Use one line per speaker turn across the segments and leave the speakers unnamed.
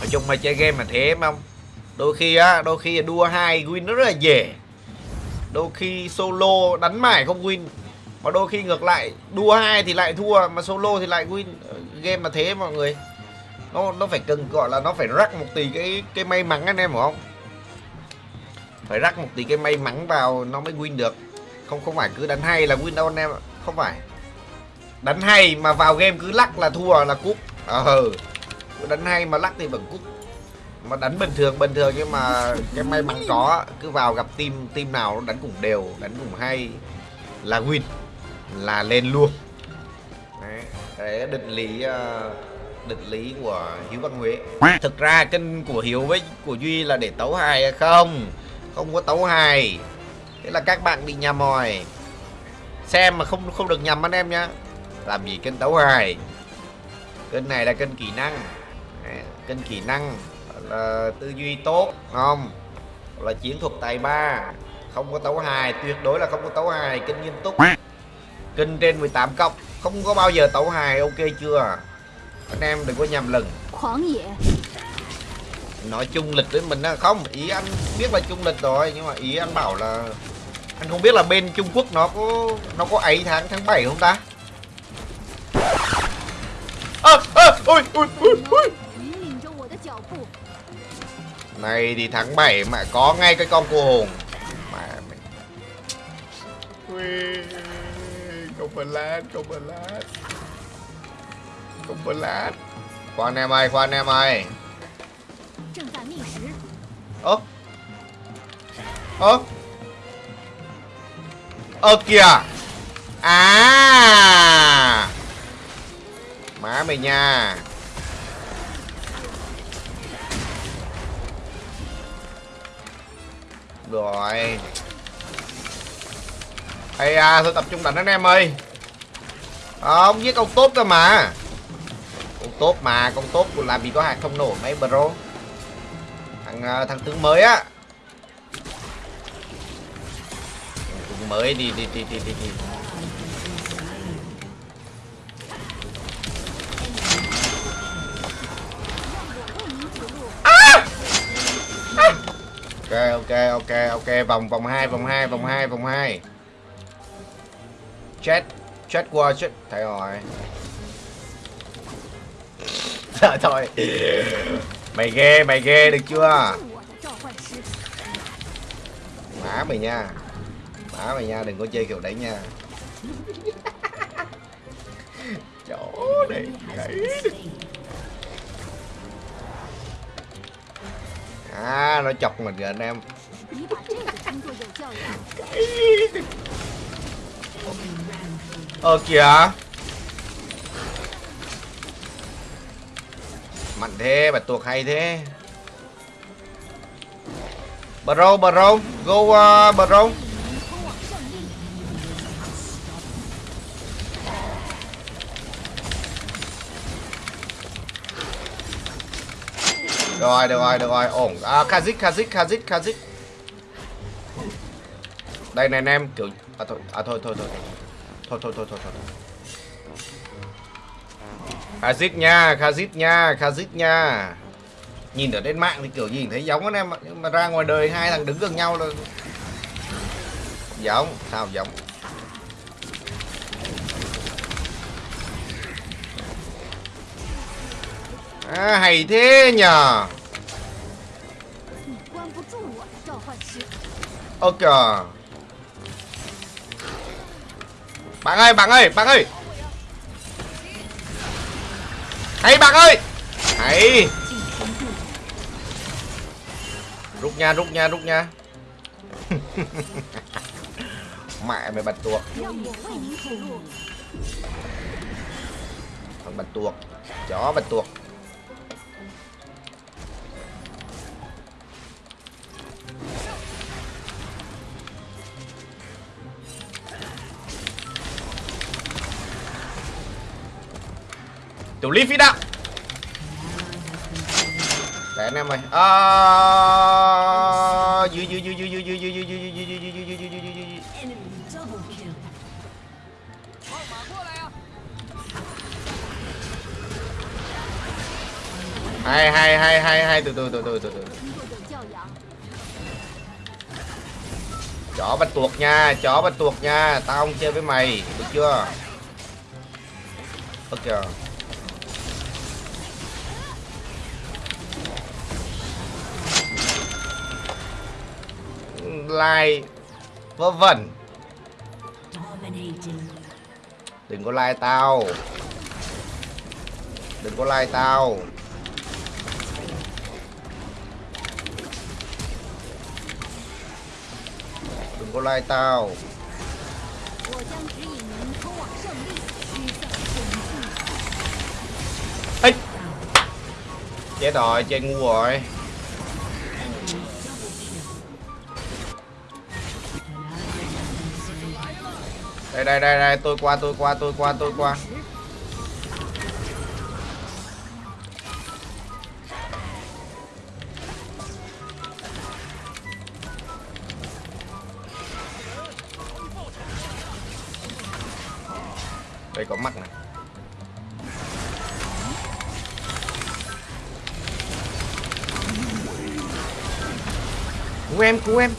nói chung mà chơi game mà thế em không. Đôi khi á, đôi khi đua hai win nó rất là dễ. Đôi khi solo đánh mãi không win. Mà đôi khi ngược lại, đua hai thì lại thua, mà solo thì lại win. Ờ, game mà thế mọi người. Nó nó phải cần, gọi là nó phải rắc một tí cái cái may mắn anh em hiểu không? Phải rắc một tí cái may mắn vào nó mới win được. Không không phải cứ đánh hay là win đâu anh em không phải. Đánh hay mà vào game cứ lắc là thua là cúp. Ờ ừ đánh hay mà lắc thì vẫn cút, mà đánh bình thường bình thường nhưng mà cái may mắn có cứ vào gặp team team nào nó đánh cũng đều đánh cũng hay. Là win là lên luôn. Đấy định lý ờ, định lý của hiếu văn huế. Thực ra kênh của hiếu với của duy là để tấu hài hay không? Không có tấu hài. Thế là các bạn bị nhầm rồi. Xem mà không không được nhầm anh em nhá. Làm gì kênh tấu hài? Kênh này là kênh kỹ năng kênh kỹ năng là tư duy tốt không? Là chiến thuật tài ba không có tấu hài tuyệt đối là không có tấu hài kênh nghiêm túc. Kênh trên 18 cộng không có bao giờ tấu hài ok chưa? Anh em đừng có nhầm lẫn. Nói chung lịch với mình á không ý anh biết là chung lịch rồi nhưng mà ý anh bảo là anh không biết là bên Trung Quốc nó có nó có ấy tháng tháng 7 không ta? À, à, ôi, ôi, ôi, ôi. Này thì tháng 7 mà có ngay cái con cô hồn mà mày không flash không flash không flash khoan em ơi khoan em ơi. Ơ. Ơ. Ơ kìa. À. Má mày nha rồi. Hay à thôi tập trung đánh anh em ơi? Không giết ông tốt cơ mà. Con tốt mà con tốt của làm gì có hạt không nổ mấy bro. Thằng à, thằng tướng mới á. Tướng mới đi đi đi đi đi, đi. Ok ok ok ok. Vòng vòng hai vòng hai vòng hai vòng hai. Chết chết qua, chết. Thấy rồi Trời thôi. Mày ghê mày ghê, được chưa? Má mày nha. Má mày nha, đừng có chơi kiểu đấy nha. Chỗ này đấy À nó chọc mình rồi anh em. Ờ kìa. Mạnh thế, bạch tuộc hay thế. Bro, bro, go uh, bro. Rồi, được rồi, được rồi, ổn. À, Kazik, Kazik, Kazik, Kazik. Đây này anh em, kiểu À thôi, à thôi, thôi, thôi. Thôi, thôi, thôi, thôi, thôi. Kazik nha, Kazik nha, Kazik nha. Nhìn ở trên mạng thì kiểu nhìn thấy giống anh em Nhưng mà ra ngoài đời hai thằng đứng gần nhau là Giống, sao giống? À hay thế nhờ. Ok. Bạn ơi, bạn ơi, bạn ơi. Hay bạn ơi. Hay. Rút nha rút nha rút nha. Mẹ mày bạch tuộc thằng bạch tuộc chó bạch tuộc Tiểu Ly phi đạo Để anh em ơi à... dư dư dư dư dư dư dư dư dư dư dư dư dư dư dư dư hai hai hai hai hai từ từ từ từ từ từ Chó bắt tuột nha, chó bắt tuột nha, tao không chơi với mày, được chưa? Ok. like vớ vẩn. Đừng có like tao. Đừng có like tao. Đừng có like tao. Ê! Chết rồi, chơi ngu rồi. Đây đây đây đây, tôi qua tôi qua tôi qua tôi qua. Đây có mắt này. Cứu em cứu em.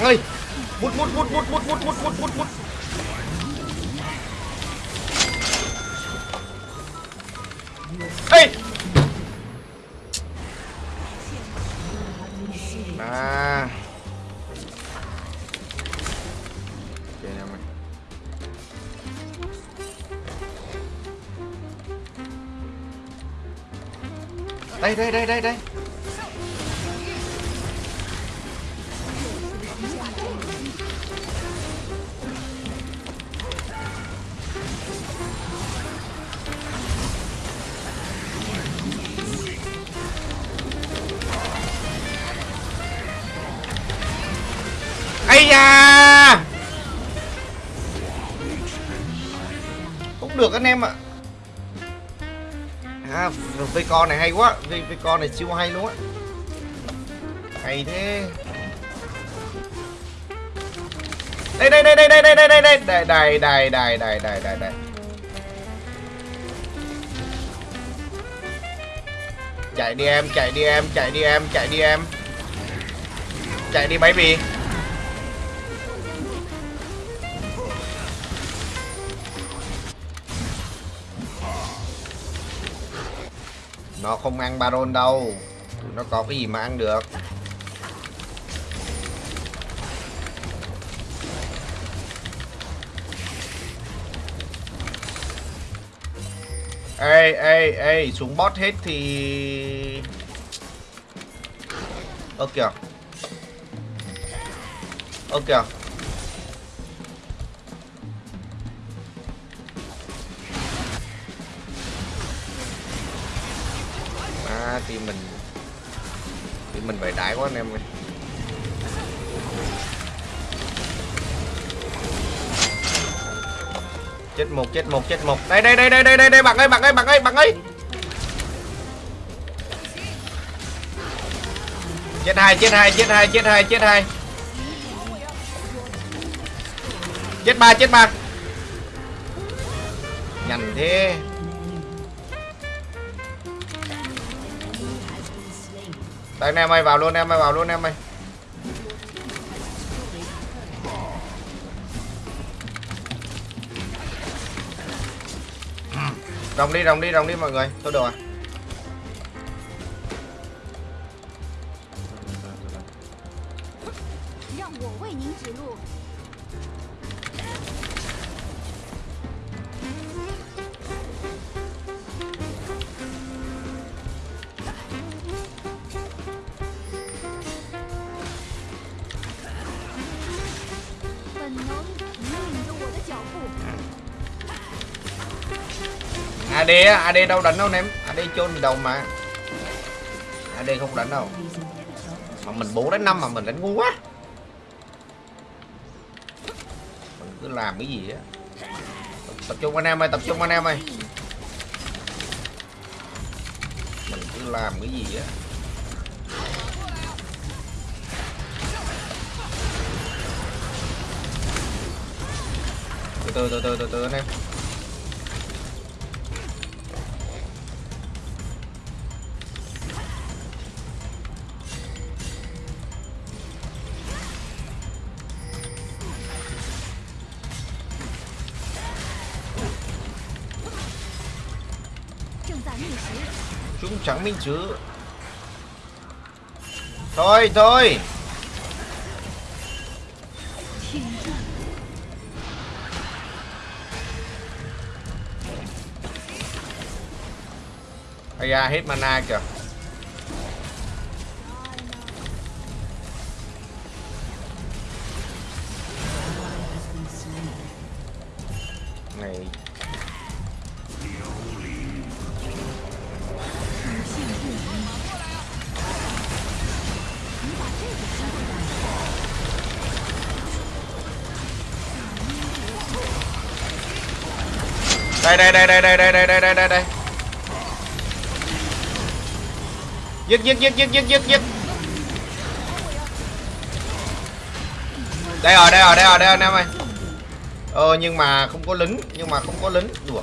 Bạn ơi. Mút mút mút mút mút mút mút mút mút mút. Ê. À mày đây đây đây đây đây. Ây da cũng được anh em ạ à, với con này hay quá với con này siêu hay luôn á hay thế đây đây đây đây đây đây đây đây đây đây đây đây đây đây đây đây đây chạy đi em chạy đi em chạy đi em chạy đi em chạy đi baby nó không ăn baron đâu. Tụi nó có cái gì mà ăn được. Ê ê ê, xuống bot hết thì ơ kìa. Ơ kìa. À mình thì mình phải đại quá anh em ơi. Chết một chết một chết một. Đây đây đây đây đây đây đây, bạn ơi bạn ơi bạn ơi bạn ơi. Chết hai chết hai chết hai chết hai chết hai. Chết ba chết ba. Nhanh thế. Đây anh em ơi vào luôn em ơi vào luôn em ơi rồng đi rồng đi rồng đi mọi người, tôi được rồi AD á AD đâu đánh đâu em AD chôn đầu mà. AD không đánh đâu. Mà mình 4 đánh 5 mà mình đánh ngu quá. Mình cứ làm cái gì á. Tập, tập trung anh em ơi tập trung anh em ơi. Mình cứ làm cái gì á. Từ từ từ từ từ từ anh em. Chẳng minh chứ. Thôi thôi.
天地
ai da hết mana kìa. Đây đây đây đây đây đây đây đây đây đây. Đây giết giết giết giết giết giết giết. Đây rồi đây rồi đây rồi đây rồi anh em ơi. Ờ nhưng mà không có lính, nhưng mà không có lính. Đùa.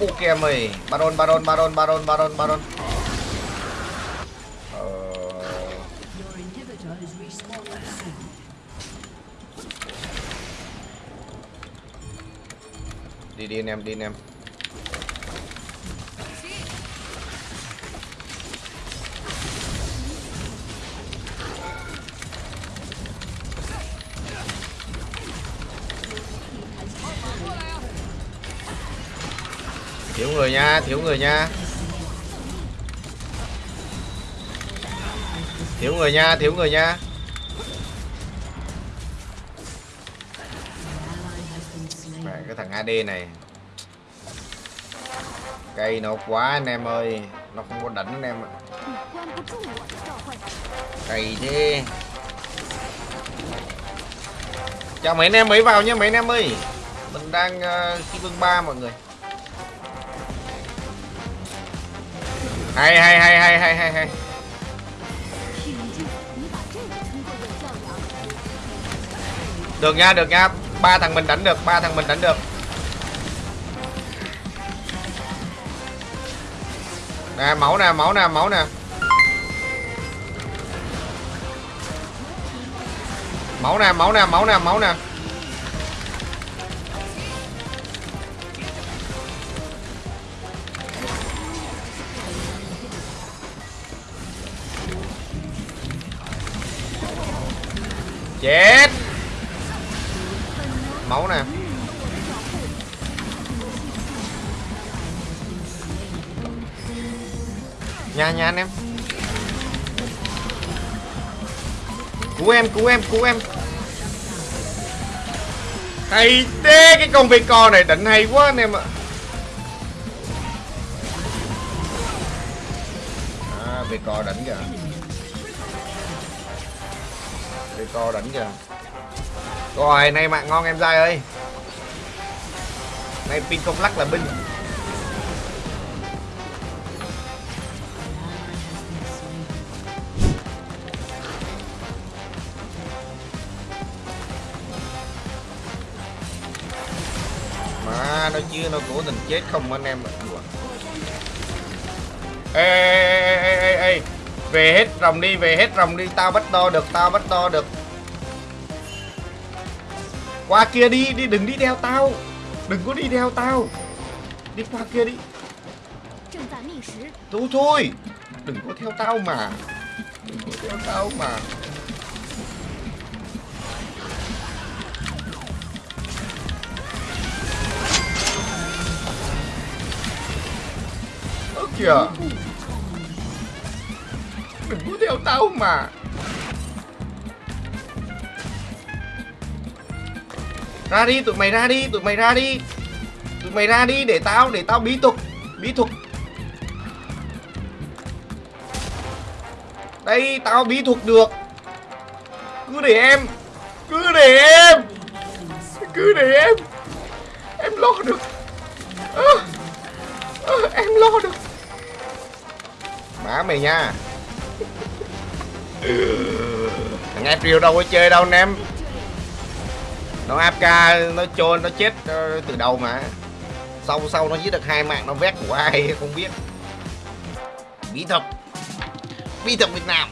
Ok mày baron baron baron baron baron baron. Đi đi anh em, đi anh em. Thiếu người nha, thiếu người nha. Thiếu người nha, thiếu người nha. cái thằng AD này. Cây nó quá anh em ơi Nó không có đánh anh em ạ. Cây thế. Chào mấy anh em mới vào nha mấy anh em ơi. Mình đang ờ, uh, khi vương 3 mọi người. Hay hay hay hay hay hay hay. Được nha được nha ba thằng mình đánh được, ba thằng mình đánh được. Nè, máu nè máu nè máu nè. Máu nè máu nè máu nè máu nè. Chết máu nè. Nha nha anh em. Cứu em cứu em cứu em. Hay thế, cái con vây co này định hay quá anh em ạ. À vây co đỉnh kìa. Vây co đỉnh kìa rồi nay mạng ngon em dai ơi. Nay pin không lắc là binh. Mà nó chưa nó cố tình chết không anh em ạ. Đùa. ê, ê, ê, ê, ê, ê. về hết rồng đi về hết rồng đi. Tao bắt đo được tao bắt đo được. Qua kia đi, đi đừng đi theo tao. Đừng có đi theo tao. Đi qua kia đi. Thôi thôi. Đừng có theo tao mà. Đừng có theo tao mà. Ơ kìa. Đừng có theo tao mà. Ra đi tụi mày ra đi tụi mày ra đi. Tụi mày ra đi để tao để tao bí thuật bí thuật. Đây tao bí thuật được. Cứ để em cứ để em cứ để em. Em lo được. À, à, em lo được. Má mày nha. Thằng em đâu có chơi đâu anh em nó AFK, nó trôn, nó chết từ đầu mà. Sau sau nó giết được hai mạng, nó vét của ai không biết. Bí thuật. Bí thuật Việt Nam.